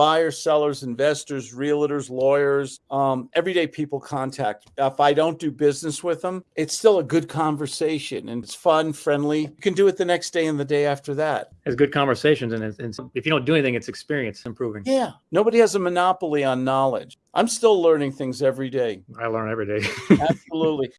buyers, sellers, investors, realtors, lawyers, um, everyday people contact. If I don't do business with them, it's still a good conversation and it's fun, friendly. You can do it the next day and the day after that. It's good conversations, and, it's, if you don't do anything, it's experience improving. Yeah, nobody has a monopoly on knowledge. I'm still learning things every day. I learn every day. Absolutely.